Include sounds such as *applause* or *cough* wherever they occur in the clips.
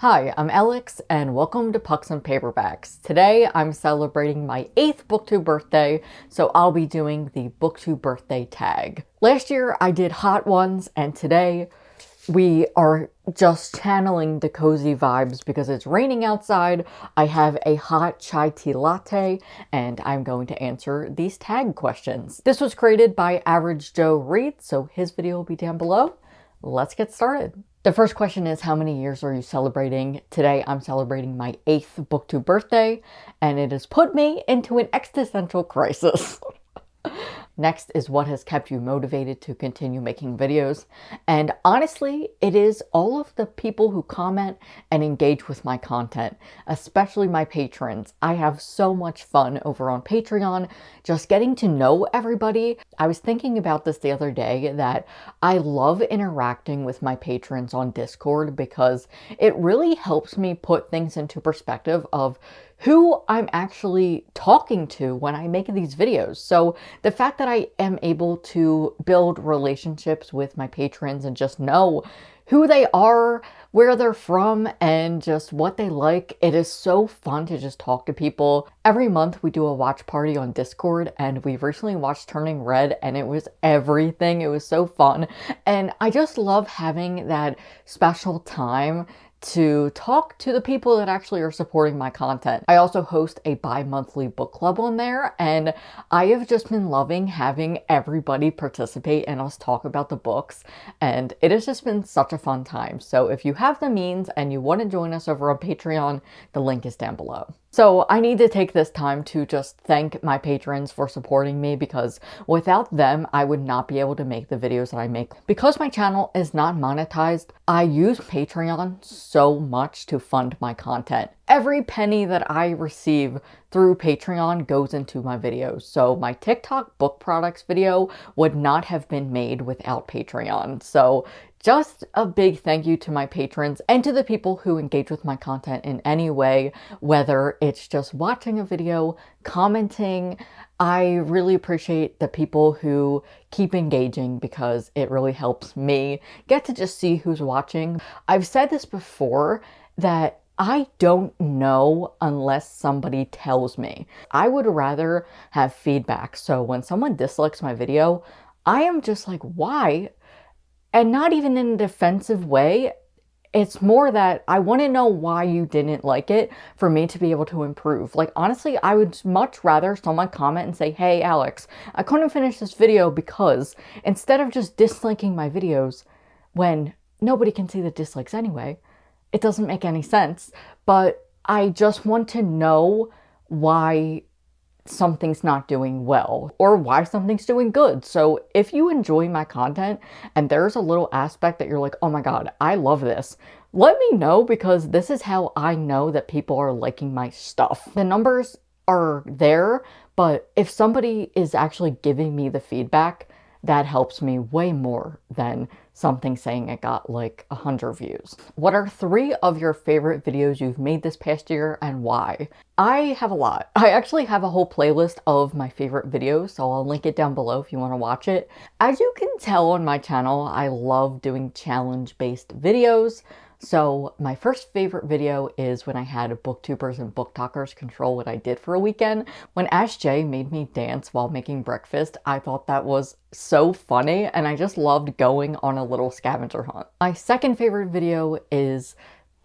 Hi, I'm Alex and welcome to Pucks and Paperbacks. Today I'm celebrating my 8th booktube birthday, so I'll be doing the booktube birthday tag. Last year I did hot ones and today we are just channeling the cozy vibes because it's raining outside. I have a hot chai tea latte and I'm going to answer these tag questions. This was created by Average Joe Reed, so his video will be down below. Let's get started. The first question is how many years are you celebrating? Today I'm celebrating my 8th booktube birthday and it has put me into an existential crisis. *laughs* Next is what has kept you motivated to continue making videos. And honestly, it is all of the people who comment and engage with my content, especially my patrons. I have so much fun over on Patreon, just getting to know everybody. I was thinking about this the other day that I love interacting with my patrons on Discord because it really helps me put things into perspective of who I'm actually talking to when I make these videos. So the fact that I am able to build relationships with my patrons and just know who they are, where they're from, and just what they like. It is so fun to just talk to people. Every month we do a watch party on Discord and we recently watched Turning Red and it was everything. It was so fun. And I just love having that special time to talk to the people that actually are supporting my content. I also host a bi-monthly book club on there and I have just been loving having everybody participate and us talk about the books and it has just been such a fun time. So if you have the means and you want to join us over on Patreon, the link is down below. So I need to take this time to just thank my patrons for supporting me because without them, I would not be able to make the videos that I make. Because my channel is not monetized, I use Patreon so much to fund my content. Every penny that I receive through Patreon goes into my videos. So my TikTok book products video would not have been made without Patreon. So just a big thank you to my patrons and to the people who engage with my content in any way, whether it's just watching a video, commenting. I really appreciate the people who keep engaging because it really helps me get to just see who's watching. I've said this before that I don't know unless somebody tells me. I would rather have feedback. So when someone dislikes my video, I am just like, why? And not even in a defensive way. It's more that I want to know why you didn't like it for me to be able to improve. Like, honestly, I would much rather someone comment and say, hey, Alex, I couldn't finish this video because instead of just disliking my videos when nobody can see the dislikes anyway, it doesn't make any sense. But I just want to know why something's not doing well or why something's doing good. So if you enjoy my content and there's a little aspect that you're like, oh my god, I love this, let me know because this is how I know that people are liking my stuff. The numbers are there, but if somebody is actually giving me the feedback, that helps me way more than something saying it got like 100 views. What are three of your favorite videos you've made this past year and why? I have a lot. I actually have a whole playlist of my favorite videos, so I'll link it down below if you want to watch it. As you can tell on my channel, I love doing challenge-based videos. So my first favorite video is when I had booktubers and booktokers control what I did for a weekend. When Ash J made me dance while making breakfast, I thought that was so funny and I just loved going on a little scavenger hunt. My second favorite video is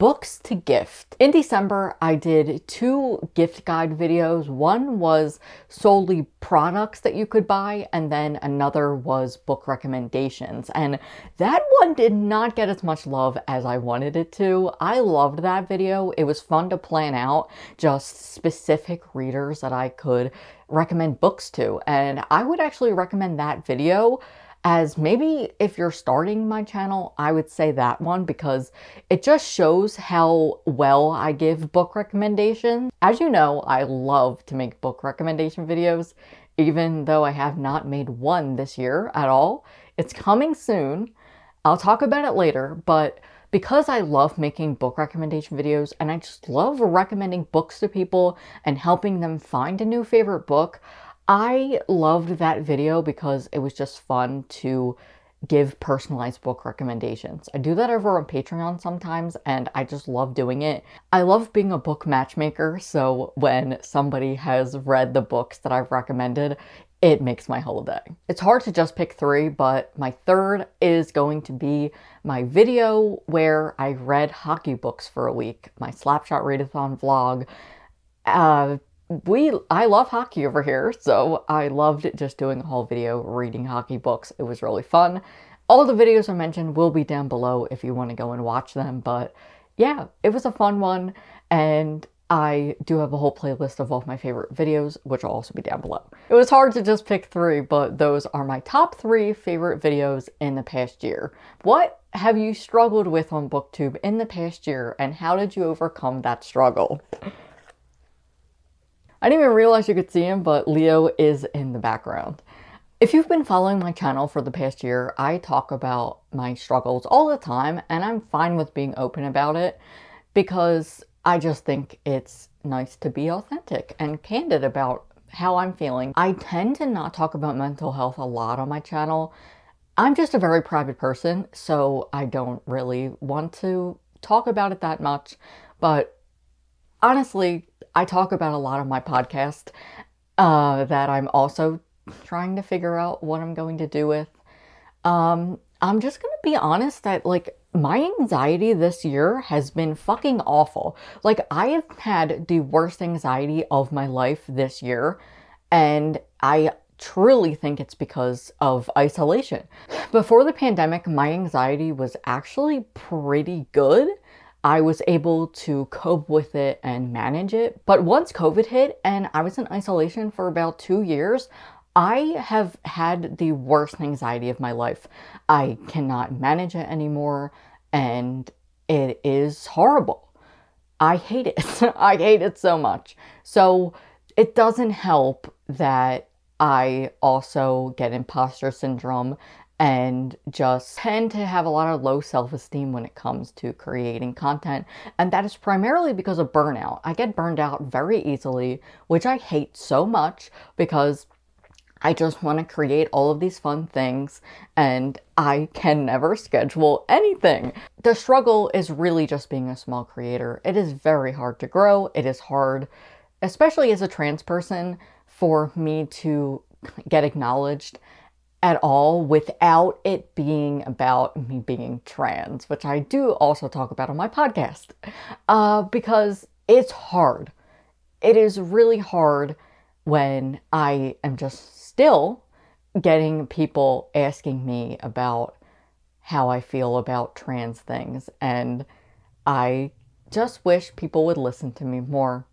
books to gift. In December, I did two gift guide videos. One was solely products that you could buy, and then another was book recommendations. And that one did not get as much love as I wanted it to. I loved that video. It was fun to plan out just specific readers that I could recommend books to. And I would actually recommend that video as maybe if you're starting my channel, I would say that one because it just shows how well I give book recommendations. As you know, I love to make book recommendation videos, even though I have not made one this year at all. It's coming soon. I'll talk about it later, but because I love making book recommendation videos and I just love recommending books to people and helping them find a new favorite book, I loved that video because it was just fun to give personalized book recommendations. I do that over on Patreon sometimes and I just love doing it. I love being a book matchmaker, so when somebody has read the books that I've recommended, it makes my whole day. It's hard to just pick three, but my third is going to be my video where I read hockey books for a week, my Slapshot Readathon vlog. Uh, we I love hockey over here, so I loved just doing a whole video reading hockey books. It was really fun. All the videos I mentioned will be down below if you want to go and watch them, but yeah, it was a fun one, and I do have a whole playlist of all my favorite videos, which will also be down below. It was hard to just pick three, but those are my top three favorite videos in the past year. What have you struggled with on BookTube in the past year, and how did you overcome that struggle? I didn't even realize you could see him, but Leo is in the background. If you've been following my channel for the past year, I talk about my struggles all the time, and I'm fine with being open about it because I just think it's nice to be authentic and candid about how I'm feeling. I tend to not talk about mental health a lot on my channel. I'm just a very private person, so I don't really want to talk about it that much, but honestly, I talk about a lot of my podcast uh, that I'm also trying to figure out what I'm going to do with. Um, I'm just going to be honest that, like, my anxiety this year has been fucking awful. Like, I have had the worst anxiety of my life this year, and I truly think it's because of isolation. Before the pandemic, my anxiety was actually pretty good. I was able to cope with it and manage it. But once COVID hit and I was in isolation for about two years, I have had the worst anxiety of my life. I cannot manage it anymore and it is horrible. I hate it. *laughs* I hate it so much. So it doesn't help that I also get imposter syndrome and just tend to have a lot of low self-esteem when it comes to creating content. And that is primarily because of burnout. I get burned out very easily, which I hate so much because I just want to create all of these fun things and I can never schedule anything. The struggle is really just being a small creator. It is very hard to grow. It is hard, especially as a trans person, for me to get acknowledged at all without it being about me being trans, which I do also talk about on my podcast, uh, because it's hard. It is really hard when I am just still getting people asking me about how I feel about trans things. And I just wish people would listen to me more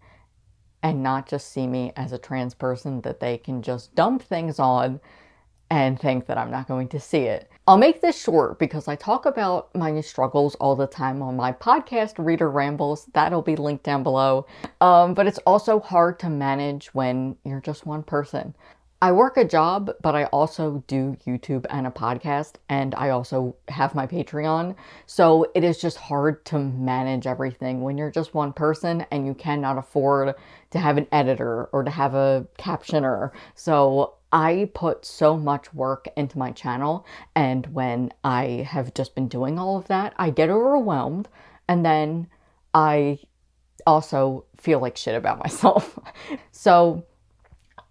and not just see me as a trans person that they can just dump things on and think that I'm not going to see it. I'll make this short because I talk about my struggles all the time on my podcast, Reader Rambles. That'll be linked down below. Um, but it's also hard to manage when you're just one person. I work a job, but I also do YouTube and a podcast, and I also have my Patreon. So it is just hard to manage everything when you're just one person and you cannot afford to have an editor or to have a captioner. So I put so much work into my channel and when I have just been doing all of that, I get overwhelmed and then I also feel like shit about *laughs* myself. so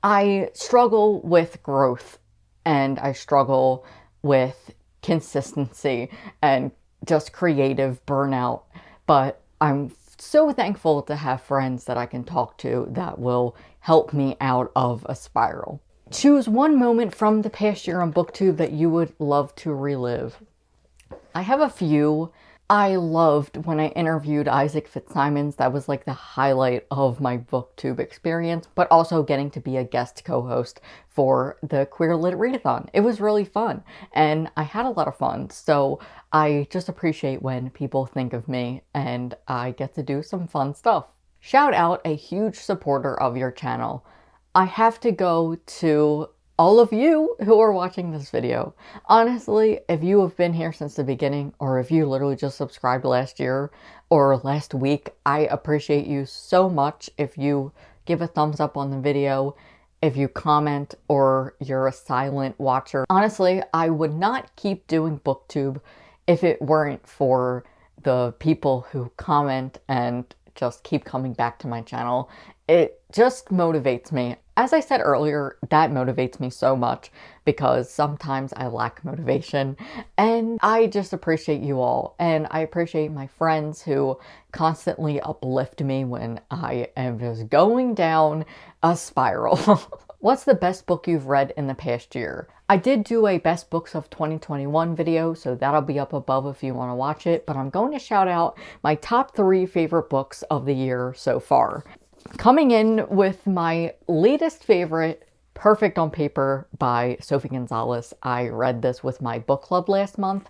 I struggle with growth and I struggle with consistency and just creative burnout, but I'm so thankful to have friends that I can talk to that will help me out of a spiral. Choose one moment from the past year on BookTube that you would love to relive. I have a few. I loved when I interviewed Isaac Fitzsimons. That was like the highlight of my BookTube experience, but also getting to be a guest co-host for the Queer Lit Readathon. It was really fun, and I had a lot of fun, so I just appreciate when people think of me, and I get to do some fun stuff. Shout out a huge supporter of your channel. I have to go to all of you who are watching this video. Honestly, if you have been here since the beginning, or if you literally just subscribed last year or last week, I appreciate you so much if you give a thumbs up on the video if you comment or you're a silent watcher. Honestly, I would not keep doing booktube if it weren't for the people who comment and just keep coming back to my channel. It just motivates me. As I said earlier, that motivates me so much because sometimes I lack motivation and I just appreciate you all and I appreciate my friends who constantly uplift me when I am just going down a spiral. *laughs* What's the best book you've read in the past year? I did do a best books of 2021 video, so that'll be up above if you want to watch it, but I'm going to shout out my top three favorite books of the year so far. Coming in with my latest favorite, Perfect on Paper by Sophie Gonzales. I read this with my book club last month.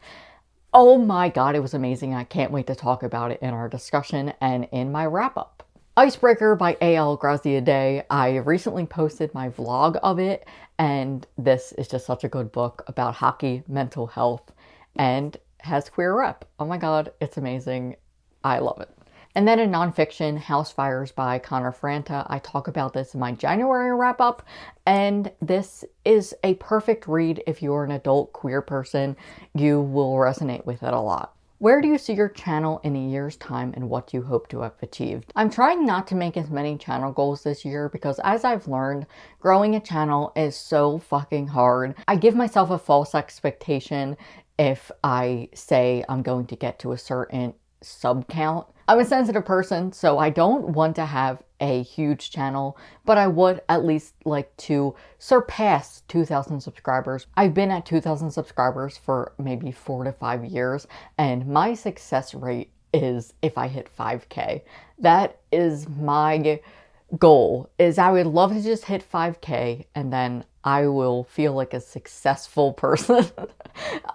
Oh my god, it was amazing. I can't wait to talk about it in our discussion and in my wrap up. Icebreaker by A.L. Graziadei. I recently posted my vlog of it, and this is just such a good book about hockey, mental health, and has queer rep. Oh my god, it's amazing. I love it. And then in nonfiction, House Fires by Connor Franta. I talk about this in my January wrap up, and this is a perfect read if you're an adult queer person. You will resonate with it a lot. Where do you see your channel in a year's time and what do you hope to have achieved? I'm trying not to make as many channel goals this year because as I've learned, growing a channel is so fucking hard. I give myself a false expectation if I say I'm going to get to a certain sub count. I'm a sensitive person, so I don't want to have a huge channel, but I would at least like to surpass 2,000 subscribers. I've been at 2,000 subscribers for maybe four to five years, and my success rate is if I hit 5k. That is my goal, is I would love to just hit 5k and then I will feel like a successful *laughs* person.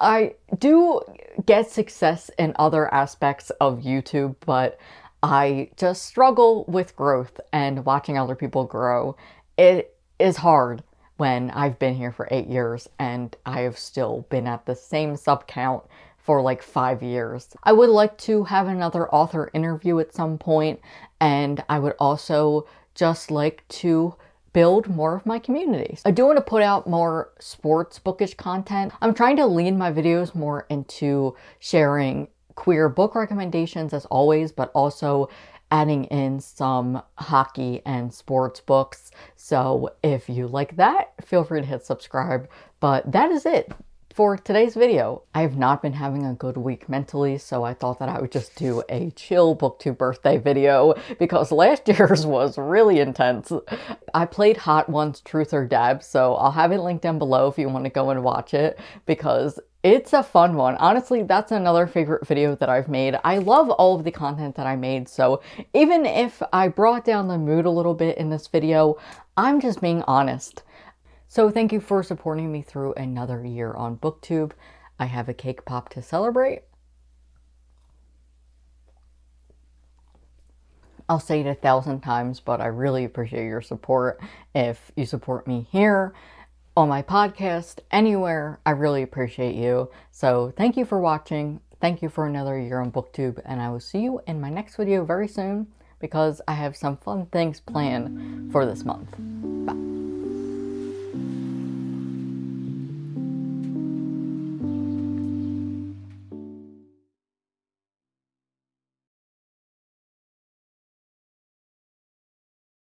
I do get success in other aspects of YouTube, but I just struggle with growth and watching other people grow. It is hard when I've been here for eight years and I have still been at the same sub count for like five years. I would like to have another author interview at some point and I would also just like to build more of my communities. I do want to put out more sports bookish content. I'm trying to lean my videos more into sharing queer book recommendations as always, but also adding in some hockey and sports books. So if you like that, feel free to hit subscribe. But that is it for today's video. I have not been having a good week mentally, so I thought that I would just do a chill booktube birthday video *laughs* because last year's *laughs* was really intense. I played Hot Ones Truth or Dab, so I'll have it linked down below if you want to go and watch it because it's a fun one. Honestly, that's another favorite video that I've made. I love all of the content that I made, so even if I brought down the mood a little bit in this video, I'm just being honest. So thank you for supporting me through another year on BookTube. I have a cake pop to celebrate. I'll say it a thousand times, but I really appreciate your support. If you support me here, on my podcast, anywhere. I really appreciate you. So thank you for watching. Thank you for another year on BookTube, and I will see you in my next video very soon because I have some fun things planned for this month.